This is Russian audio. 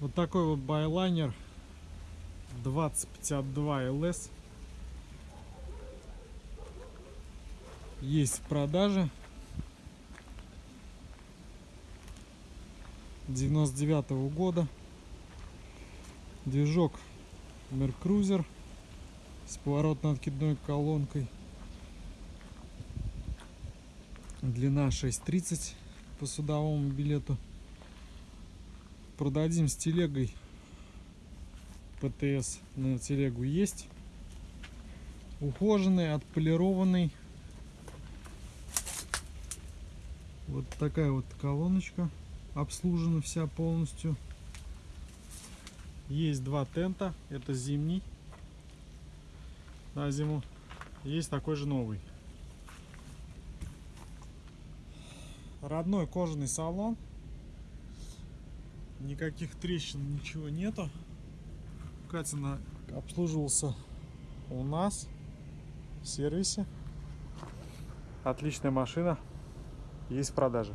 Вот такой вот байлайнер 2052 LS есть в продаже. 99 -го года. Движок Меркрузер с поворотно-откидной колонкой. Длина 6.30 по судовому билету. Продадим с телегой. ПТС на телегу есть. Ухоженный, отполированный. Вот такая вот колоночка. Обслужена вся полностью. Есть два тента. Это зимний на зиму. Есть такой же новый. Родной кожаный салон. Никаких трещин, ничего нету. Катина обслуживался у нас в сервисе. Отличная машина. Есть в продаже.